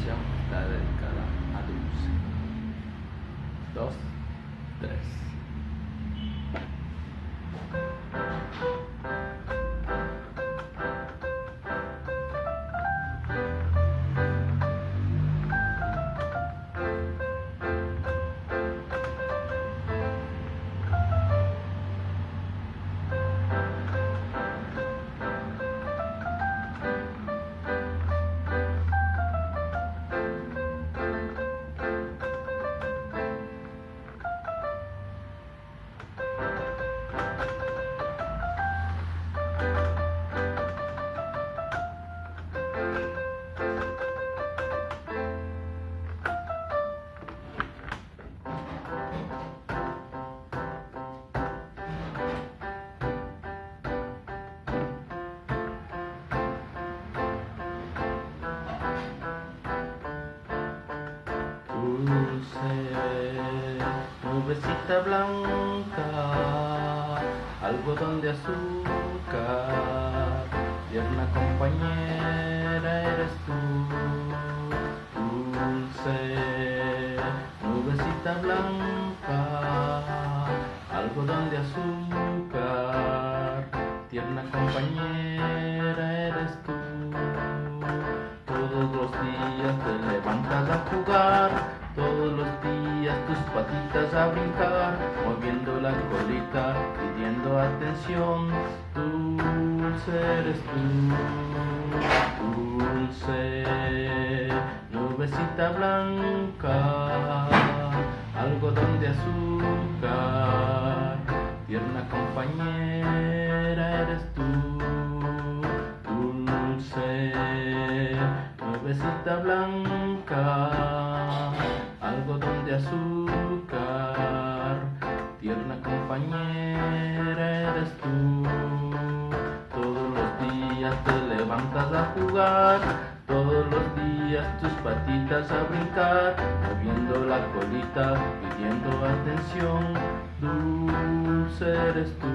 canción está dedicada a Dulce. Dos, tres. Dulce, nubecita blanca, algodón de azúcar, tierna compañera eres tú. Dulce, nubecita blanca, algodón de azúcar, tierna compañera eres tú. Todos los días te levantas a jugar todos los días tus patitas a brincar, moviendo la colita, pidiendo atención. Dulce eres tú, dulce, nubecita blanca, algodón de azúcar, tierna compañera eres tú. Dulce, nubecita blanca algodón de azúcar, tierna compañera eres tú. Todos los días te levantas a jugar, todos los días tus patitas a brincar, moviendo la colita, pidiendo atención, dulce eres tú.